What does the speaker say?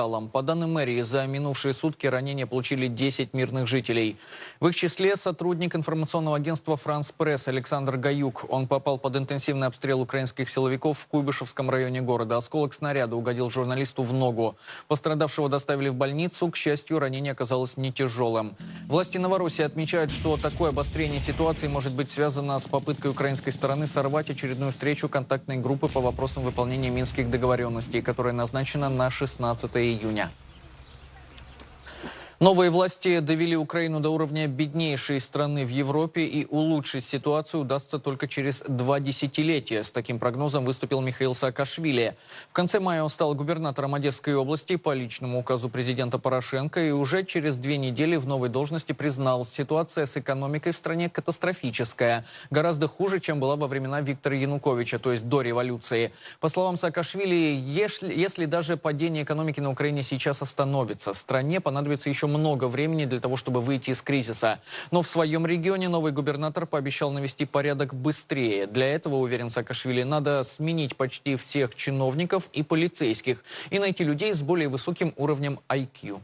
кварталам. По данным мэрии, за минувшие сутки ранения получили 10 мирных жителей. В их числе сотрудник информационного агентства «Франс Пресс» Александр Гаюк. Он попал под интенсивный обстрел украинских силовиков в Куйбышевском районе города. Осколок снаряда угодил журналисту в ногу. Пострадавшего доставили в больницу. К счастью, ранение оказалось не тяжелым. Власти Новороссии отмечают, что такое обострение ситуации может быть связано с попыткой украинской стороны сорвать очередную встречу контактной группы по вопросам выполнения минских договоренностей, которая назначена на 16 Yunyang. Новые власти довели Украину до уровня беднейшей страны в Европе и улучшить ситуацию удастся только через два десятилетия. С таким прогнозом выступил Михаил Саакашвили. В конце мая он стал губернатором Одесской области по личному указу президента Порошенко и уже через две недели в новой должности признал, ситуация с экономикой в стране катастрофическая. Гораздо хуже, чем была во времена Виктора Януковича, то есть до революции. По словам Саакашвили, если, если даже падение экономики на Украине сейчас остановится, стране понадобится еще много времени для того, чтобы выйти из кризиса. Но в своем регионе новый губернатор пообещал навести порядок быстрее. Для этого, уверен Саакашвили, надо сменить почти всех чиновников и полицейских и найти людей с более высоким уровнем IQ.